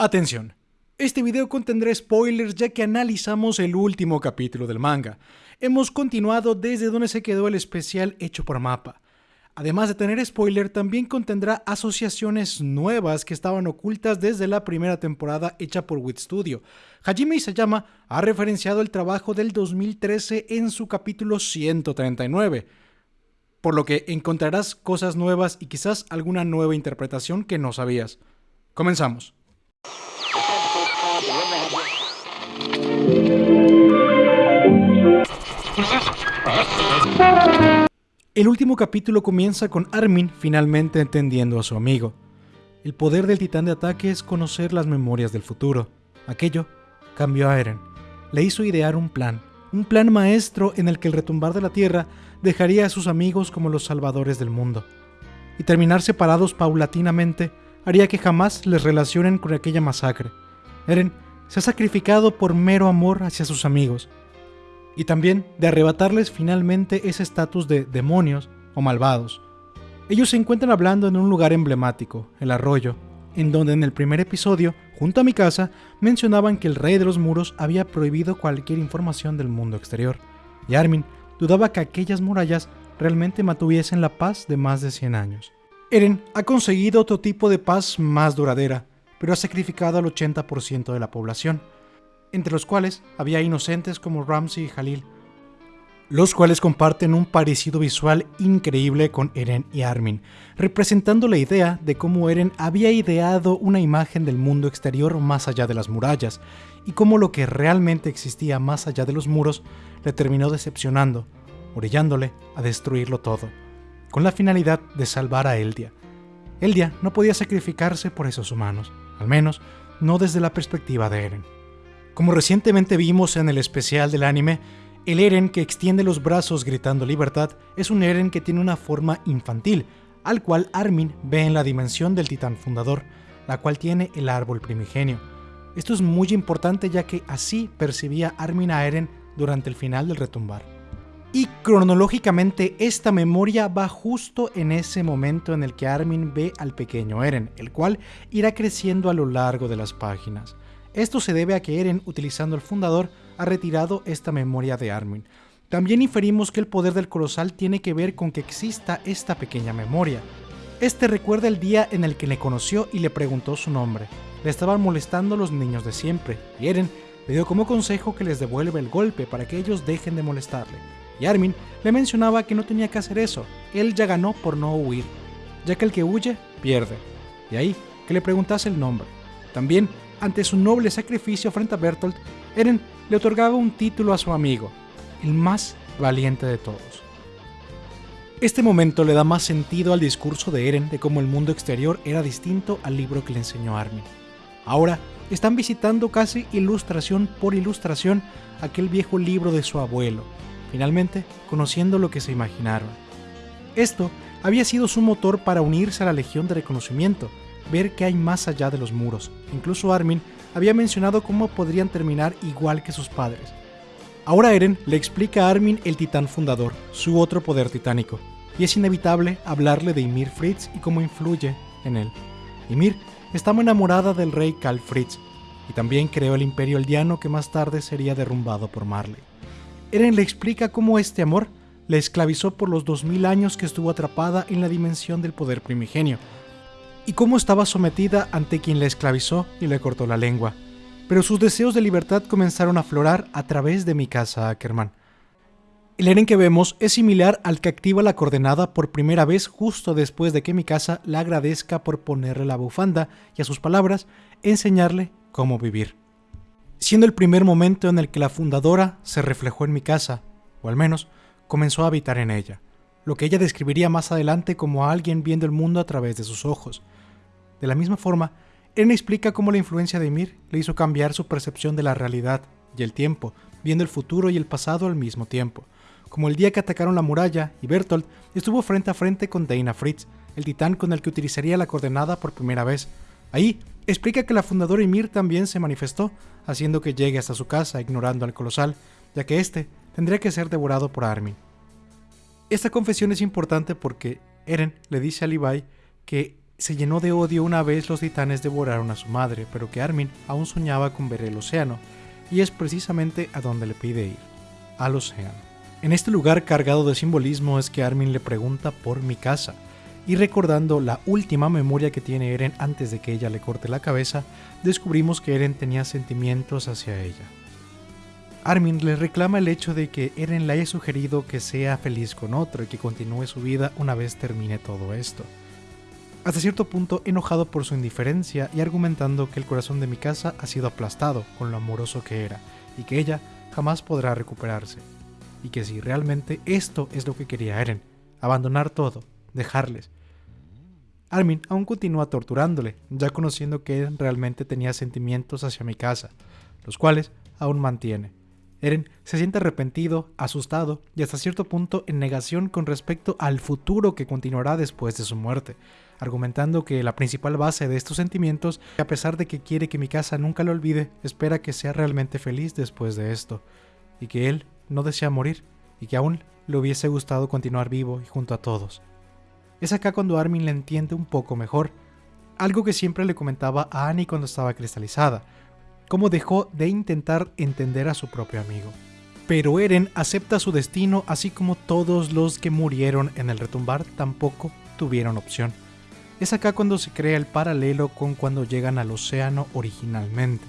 Atención, este video contendrá spoilers ya que analizamos el último capítulo del manga. Hemos continuado desde donde se quedó el especial hecho por Mapa. Además de tener spoiler, también contendrá asociaciones nuevas que estaban ocultas desde la primera temporada hecha por Wit Studio. Hajime Isayama ha referenciado el trabajo del 2013 en su capítulo 139, por lo que encontrarás cosas nuevas y quizás alguna nueva interpretación que no sabías. Comenzamos. El último capítulo comienza con Armin finalmente entendiendo a su amigo. El poder del titán de ataque es conocer las memorias del futuro. Aquello cambió a Eren. Le hizo idear un plan, un plan maestro en el que el retumbar de la tierra dejaría a sus amigos como los salvadores del mundo. Y terminar separados paulatinamente haría que jamás les relacionen con aquella masacre. Eren se ha sacrificado por mero amor hacia sus amigos, y también de arrebatarles finalmente ese estatus de demonios o malvados. Ellos se encuentran hablando en un lugar emblemático, el arroyo, en donde en el primer episodio, junto a mi casa, mencionaban que el rey de los muros había prohibido cualquier información del mundo exterior, y Armin dudaba que aquellas murallas realmente mantuviesen la paz de más de 100 años. Eren ha conseguido otro tipo de paz más duradera, pero ha sacrificado al 80% de la población, entre los cuales había inocentes como Ramsey y Halil, los cuales comparten un parecido visual increíble con Eren y Armin, representando la idea de cómo Eren había ideado una imagen del mundo exterior más allá de las murallas, y cómo lo que realmente existía más allá de los muros le terminó decepcionando, orillándole a destruirlo todo, con la finalidad de salvar a Eldia. Eldia no podía sacrificarse por esos humanos, al menos no desde la perspectiva de Eren. Como recientemente vimos en el especial del anime, el Eren que extiende los brazos gritando libertad es un Eren que tiene una forma infantil, al cual Armin ve en la dimensión del titán fundador, la cual tiene el árbol primigenio. Esto es muy importante ya que así percibía Armin a Eren durante el final del retumbar. Y cronológicamente esta memoria va justo en ese momento en el que Armin ve al pequeño Eren, el cual irá creciendo a lo largo de las páginas. Esto se debe a que Eren, utilizando el fundador, ha retirado esta memoria de Armin. También inferimos que el poder del colosal tiene que ver con que exista esta pequeña memoria. Este recuerda el día en el que le conoció y le preguntó su nombre. Le estaban molestando los niños de siempre, y Eren le dio como consejo que les devuelva el golpe para que ellos dejen de molestarle. Y Armin le mencionaba que no tenía que hacer eso, él ya ganó por no huir, ya que el que huye, pierde. Y ahí, que le preguntase el nombre. También ante su noble sacrificio frente a Bertolt, Eren le otorgaba un título a su amigo, el más valiente de todos. Este momento le da más sentido al discurso de Eren de cómo el mundo exterior era distinto al libro que le enseñó Armin. Ahora están visitando casi ilustración por ilustración aquel viejo libro de su abuelo, finalmente conociendo lo que se imaginaron. Esto había sido su motor para unirse a la Legión de Reconocimiento, ver qué hay más allá de los muros. Incluso Armin había mencionado cómo podrían terminar igual que sus padres. Ahora Eren le explica a Armin el titán fundador, su otro poder titánico, y es inevitable hablarle de Ymir Fritz y cómo influye en él. Ymir estaba enamorada del rey Karl Fritz, y también creó el imperio eldiano que más tarde sería derrumbado por Marley. Eren le explica cómo este amor le esclavizó por los 2000 años que estuvo atrapada en la dimensión del poder primigenio, y cómo estaba sometida ante quien la esclavizó y le cortó la lengua. Pero sus deseos de libertad comenzaron a aflorar a través de mi casa Ackerman. El Eren que vemos es similar al que activa la coordenada por primera vez justo después de que mi casa la agradezca por ponerle la bufanda y a sus palabras enseñarle cómo vivir. Siendo el primer momento en el que la fundadora se reflejó en mi casa, o al menos comenzó a habitar en ella, lo que ella describiría más adelante como a alguien viendo el mundo a través de sus ojos, de la misma forma, Eren explica cómo la influencia de Ymir le hizo cambiar su percepción de la realidad y el tiempo, viendo el futuro y el pasado al mismo tiempo, como el día que atacaron la muralla y Bertolt estuvo frente a frente con Dana Fritz, el titán con el que utilizaría la coordenada por primera vez. Ahí explica que la fundadora Ymir también se manifestó, haciendo que llegue hasta su casa ignorando al colosal, ya que éste tendría que ser devorado por Armin. Esta confesión es importante porque Eren le dice a Levi que se llenó de odio una vez los titanes devoraron a su madre, pero que Armin aún soñaba con ver el océano, y es precisamente a donde le pide ir, al océano. En este lugar cargado de simbolismo es que Armin le pregunta por mi casa, y recordando la última memoria que tiene Eren antes de que ella le corte la cabeza, descubrimos que Eren tenía sentimientos hacia ella. Armin le reclama el hecho de que Eren le haya sugerido que sea feliz con otro y que continúe su vida una vez termine todo esto. Hasta cierto punto enojado por su indiferencia y argumentando que el corazón de mi casa ha sido aplastado con lo amoroso que era y que ella jamás podrá recuperarse. Y que si realmente esto es lo que quería Eren, abandonar todo, dejarles, Armin aún continúa torturándole, ya conociendo que Eren realmente tenía sentimientos hacia mi casa, los cuales aún mantiene. Eren se siente arrepentido, asustado y hasta cierto punto en negación con respecto al futuro que continuará después de su muerte, argumentando que la principal base de estos sentimientos, a pesar de que quiere que mi casa nunca lo olvide, espera que sea realmente feliz después de esto, y que él no desea morir, y que aún le hubiese gustado continuar vivo y junto a todos. Es acá cuando Armin le entiende un poco mejor, algo que siempre le comentaba a Annie cuando estaba cristalizada, cómo dejó de intentar entender a su propio amigo. Pero Eren acepta su destino así como todos los que murieron en el retumbar tampoco tuvieron opción. Es acá cuando se crea el paralelo con cuando llegan al océano originalmente.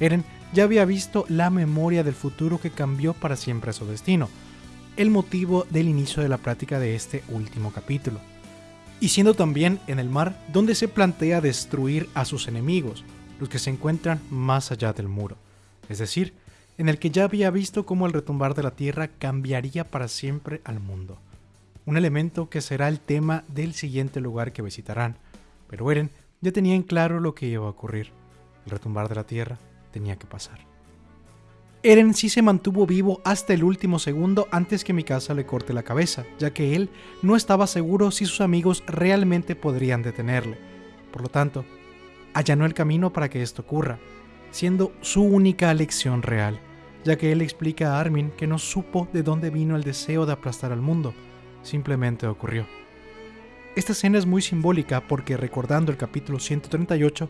Eren ya había visto la memoria del futuro que cambió para siempre su destino, el motivo del inicio de la práctica de este último capítulo y siendo también en el mar donde se plantea destruir a sus enemigos, los que se encuentran más allá del muro, es decir, en el que ya había visto cómo el retumbar de la tierra cambiaría para siempre al mundo. Un elemento que será el tema del siguiente lugar que visitarán, pero Eren ya tenía en claro lo que iba a ocurrir. El retumbar de la tierra tenía que pasar. Eren sí se mantuvo vivo hasta el último segundo antes que Mikasa le corte la cabeza, ya que él no estaba seguro si sus amigos realmente podrían detenerle. Por lo tanto, allanó el camino para que esto ocurra, siendo su única lección real, ya que él explica a Armin que no supo de dónde vino el deseo de aplastar al mundo, simplemente ocurrió. Esta escena es muy simbólica porque recordando el capítulo 138,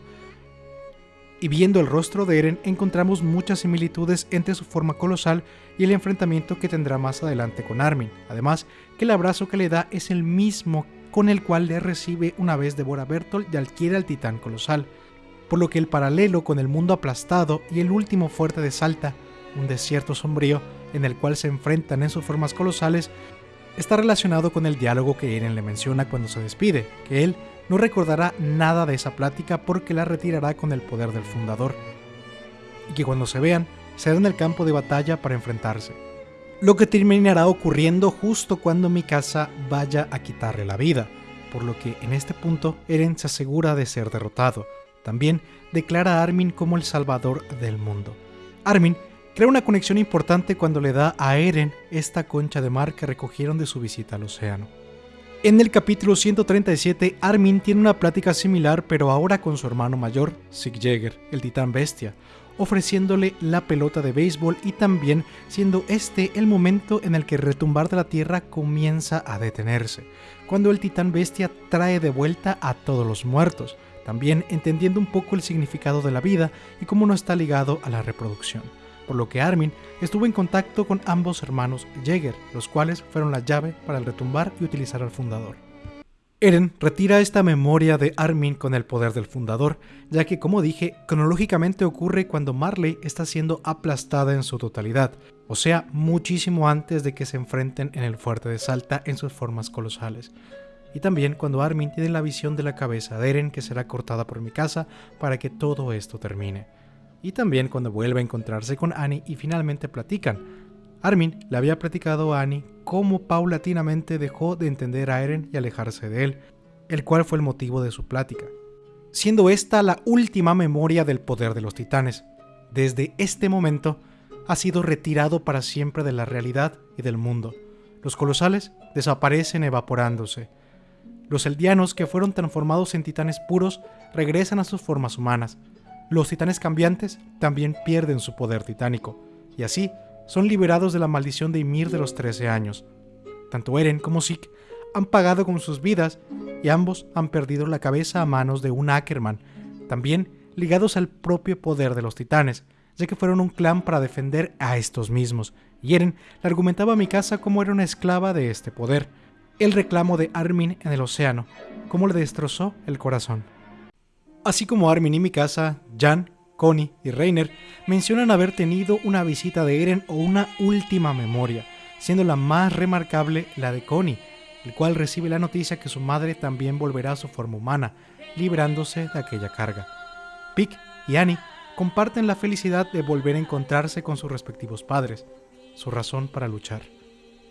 y viendo el rostro de Eren encontramos muchas similitudes entre su forma colosal y el enfrentamiento que tendrá más adelante con Armin. Además, que el abrazo que le da es el mismo con el cual le recibe una vez Bora Bertolt y adquiere al titán colosal, por lo que el paralelo con el mundo aplastado y el último fuerte de Salta, un desierto sombrío en el cual se enfrentan en sus formas colosales, está relacionado con el diálogo que Eren le menciona cuando se despide, que él no recordará nada de esa plática porque la retirará con el poder del fundador, y que cuando se vean, será en el campo de batalla para enfrentarse. Lo que terminará ocurriendo justo cuando Mikasa vaya a quitarle la vida, por lo que en este punto Eren se asegura de ser derrotado. También declara a Armin como el salvador del mundo. Armin crea una conexión importante cuando le da a Eren esta concha de mar que recogieron de su visita al océano. En el capítulo 137, Armin tiene una plática similar, pero ahora con su hermano mayor, Sig el titán bestia, ofreciéndole la pelota de béisbol y también siendo este el momento en el que el retumbar de la tierra comienza a detenerse, cuando el titán bestia trae de vuelta a todos los muertos, también entendiendo un poco el significado de la vida y cómo no está ligado a la reproducción por lo que Armin estuvo en contacto con ambos hermanos Jäger, los cuales fueron la llave para el retumbar y utilizar al fundador. Eren retira esta memoria de Armin con el poder del fundador, ya que como dije, cronológicamente ocurre cuando Marley está siendo aplastada en su totalidad, o sea, muchísimo antes de que se enfrenten en el fuerte de Salta en sus formas colosales. Y también cuando Armin tiene la visión de la cabeza de Eren que será cortada por mi casa para que todo esto termine y también cuando vuelve a encontrarse con Annie y finalmente platican. Armin le había platicado a Annie cómo paulatinamente dejó de entender a Eren y alejarse de él, el cual fue el motivo de su plática. Siendo esta la última memoria del poder de los titanes. Desde este momento ha sido retirado para siempre de la realidad y del mundo. Los colosales desaparecen evaporándose. Los eldianos que fueron transformados en titanes puros regresan a sus formas humanas, los titanes cambiantes también pierden su poder titánico, y así son liberados de la maldición de Ymir de los 13 años. Tanto Eren como Sik han pagado con sus vidas y ambos han perdido la cabeza a manos de un Ackerman, también ligados al propio poder de los titanes, ya que fueron un clan para defender a estos mismos, y Eren le argumentaba a Mikasa como era una esclava de este poder, el reclamo de Armin en el océano, como le destrozó el corazón. Así como Armin y Mikasa, Jan, Connie y Reiner mencionan haber tenido una visita de Eren o una última memoria, siendo la más remarcable la de Connie, el cual recibe la noticia que su madre también volverá a su forma humana, librándose de aquella carga. Pick y Annie comparten la felicidad de volver a encontrarse con sus respectivos padres, su razón para luchar.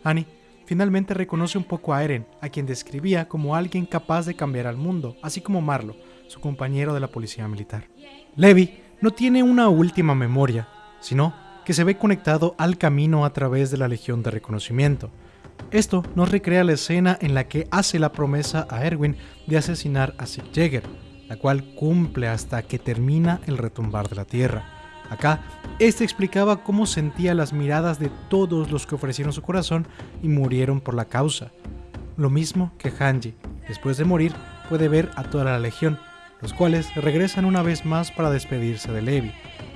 Annie finalmente reconoce un poco a Eren, a quien describía como alguien capaz de cambiar al mundo, así como Marlo, su compañero de la policía militar. Levi no tiene una última memoria, sino que se ve conectado al camino a través de la Legión de Reconocimiento, esto nos recrea la escena en la que hace la promesa a Erwin de asesinar a Sig Jäger, la cual cumple hasta que termina el retumbar de la tierra. Acá, este explicaba cómo sentía las miradas de todos los que ofrecieron su corazón y murieron por la causa. Lo mismo que Hanji, después de morir, puede ver a toda la legión, los cuales regresan una vez más para despedirse de Levi.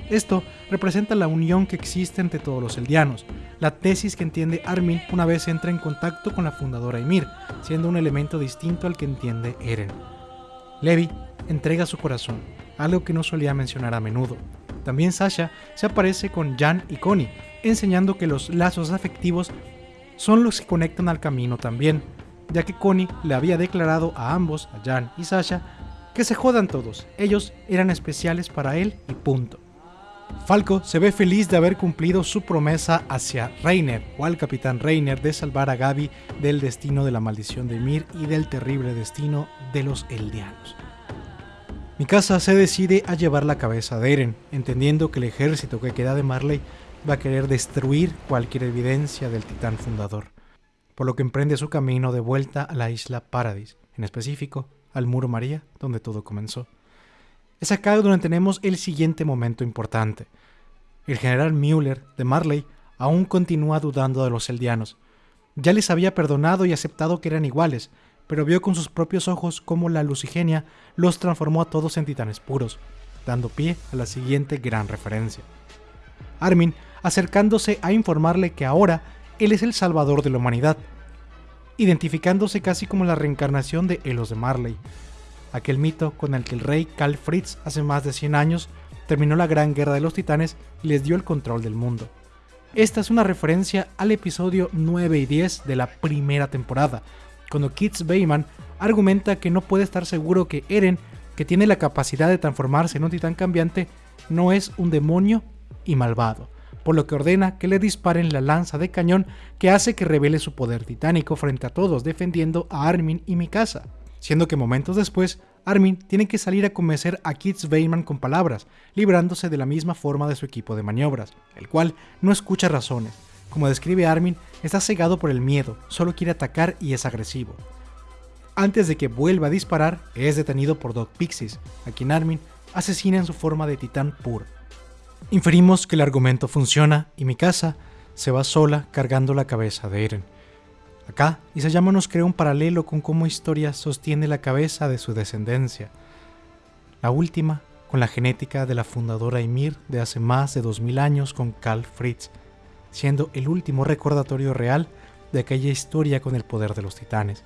Esto representa la unión que existe entre todos los eldianos, la tesis que entiende Armin una vez entra en contacto con la fundadora Ymir, siendo un elemento distinto al que entiende Eren. Levi entrega su corazón, algo que no solía mencionar a menudo. También Sasha se aparece con Jan y Connie, enseñando que los lazos afectivos son los que conectan al camino también, ya que Connie le había declarado a ambos, a Jan y Sasha, que se jodan todos, ellos eran especiales para él y punto. Falco se ve feliz de haber cumplido su promesa hacia Reiner o al capitán Reiner de salvar a Gaby del destino de la maldición de Mir y del terrible destino de los Eldianos. Mikasa se decide a llevar la cabeza de Eren, entendiendo que el ejército que queda de Marley va a querer destruir cualquier evidencia del titán fundador, por lo que emprende su camino de vuelta a la isla Paradis, en específico al Muro María, donde todo comenzó. Es acá donde tenemos el siguiente momento importante. El general Müller de Marley aún continúa dudando de los eldianos. Ya les había perdonado y aceptado que eran iguales, pero vio con sus propios ojos cómo la lucigenia los transformó a todos en titanes puros, dando pie a la siguiente gran referencia. Armin acercándose a informarle que ahora él es el salvador de la humanidad, identificándose casi como la reencarnación de Elos de Marley, aquel mito con el que el rey Karl Fritz hace más de 100 años terminó la Gran Guerra de los Titanes y les dio el control del mundo. Esta es una referencia al episodio 9 y 10 de la primera temporada, cuando Kitz Bayman argumenta que no puede estar seguro que Eren, que tiene la capacidad de transformarse en un titán cambiante, no es un demonio y malvado, por lo que ordena que le disparen la lanza de cañón que hace que revele su poder titánico frente a todos, defendiendo a Armin y Mikasa siendo que momentos después, Armin tiene que salir a convencer a Kitz Bayman con palabras, librándose de la misma forma de su equipo de maniobras, el cual no escucha razones. Como describe Armin, está cegado por el miedo, solo quiere atacar y es agresivo. Antes de que vuelva a disparar, es detenido por Doc Pixies, a quien Armin asesina en su forma de titán puro. Inferimos que el argumento funciona y Mikasa se va sola cargando la cabeza de Eren. Acá, Isayama nos crea un paralelo con cómo historia sostiene la cabeza de su descendencia. La última, con la genética de la fundadora Ymir de hace más de 2000 años con Karl Fritz, siendo el último recordatorio real de aquella historia con el poder de los titanes.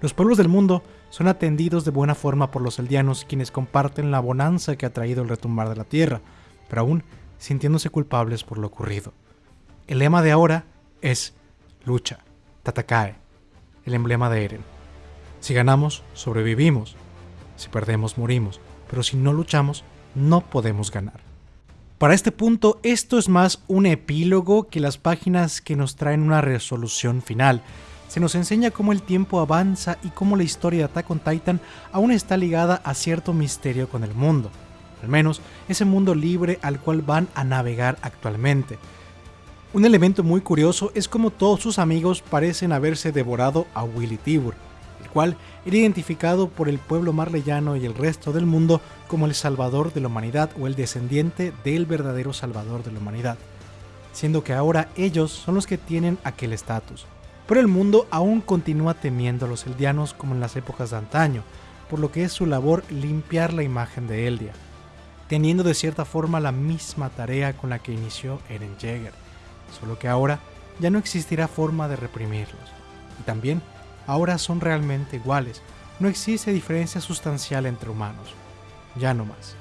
Los pueblos del mundo son atendidos de buena forma por los eldianos quienes comparten la bonanza que ha traído el retumbar de la tierra, pero aún sintiéndose culpables por lo ocurrido. El lema de ahora es lucha. Tatakae, el emblema de Eren. Si ganamos, sobrevivimos. Si perdemos, morimos. Pero si no luchamos, no podemos ganar. Para este punto, esto es más un epílogo que las páginas que nos traen una resolución final. Se nos enseña cómo el tiempo avanza y cómo la historia de Attack on Titan aún está ligada a cierto misterio con el mundo. Al menos ese mundo libre al cual van a navegar actualmente. Un elemento muy curioso es como todos sus amigos parecen haberse devorado a Willy Tibur, el cual era identificado por el pueblo marleyano y el resto del mundo como el salvador de la humanidad o el descendiente del verdadero salvador de la humanidad, siendo que ahora ellos son los que tienen aquel estatus. pero el mundo aún continúa temiendo a los eldianos como en las épocas de antaño, por lo que es su labor limpiar la imagen de Eldia, teniendo de cierta forma la misma tarea con la que inició Eren Jaeger, solo que ahora ya no existirá forma de reprimirlos. Y también, ahora son realmente iguales, no existe diferencia sustancial entre humanos, ya no más.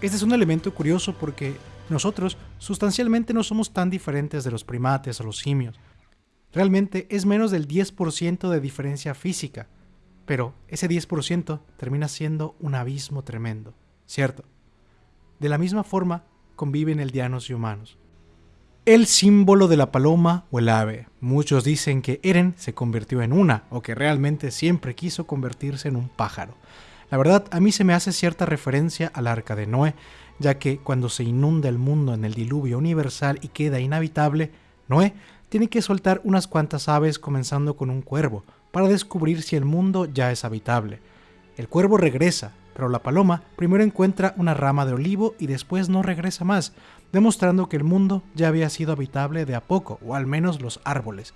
Este es un elemento curioso porque nosotros sustancialmente no somos tan diferentes de los primates o los simios, Realmente es menos del 10% de diferencia física, pero ese 10% termina siendo un abismo tremendo, ¿cierto? De la misma forma conviven eldianos y humanos. El símbolo de la paloma o el ave. Muchos dicen que Eren se convirtió en una, o que realmente siempre quiso convertirse en un pájaro. La verdad, a mí se me hace cierta referencia al arca de Noé, ya que cuando se inunda el mundo en el diluvio universal y queda inhabitable, Noé tiene que soltar unas cuantas aves comenzando con un cuervo, para descubrir si el mundo ya es habitable. El cuervo regresa, pero la paloma primero encuentra una rama de olivo y después no regresa más, demostrando que el mundo ya había sido habitable de a poco, o al menos los árboles.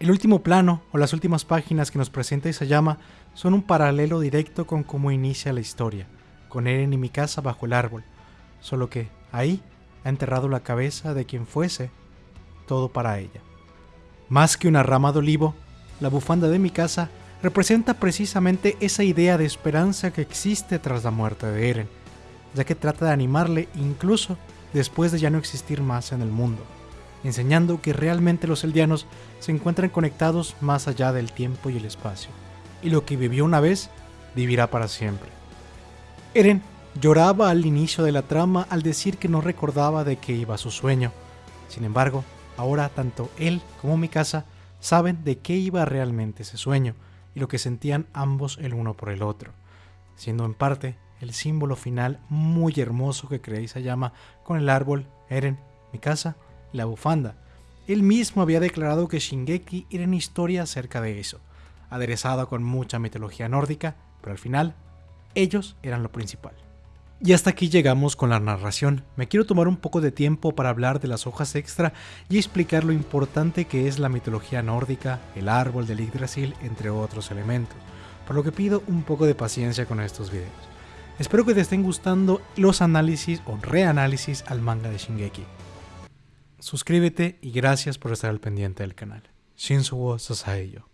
El último plano, o las últimas páginas que nos presenta Isayama, son un paralelo directo con cómo inicia la historia, con Eren y Mikasa bajo el árbol, solo que ahí ha enterrado la cabeza de quien fuese todo para ella. Más que una rama de olivo, la bufanda de mi casa representa precisamente esa idea de esperanza que existe tras la muerte de Eren, ya que trata de animarle incluso después de ya no existir más en el mundo, enseñando que realmente los eldianos se encuentran conectados más allá del tiempo y el espacio, y lo que vivió una vez vivirá para siempre. Eren lloraba al inicio de la trama al decir que no recordaba de qué iba su sueño. Sin embargo, Ahora tanto él como mi casa saben de qué iba realmente ese sueño y lo que sentían ambos el uno por el otro, siendo en parte el símbolo final muy hermoso que creéis se llama con el árbol, Eren, mi casa la bufanda. Él mismo había declarado que Shingeki era una historia acerca de eso, aderezada con mucha mitología nórdica, pero al final ellos eran lo principal. Y hasta aquí llegamos con la narración. Me quiero tomar un poco de tiempo para hablar de las hojas extra y explicar lo importante que es la mitología nórdica, el árbol del Yggdrasil, entre otros elementos, por lo que pido un poco de paciencia con estos videos. Espero que te estén gustando los análisis o reanálisis al manga de Shingeki. Suscríbete y gracias por estar al pendiente del canal. Shinsuo Sasaeyo.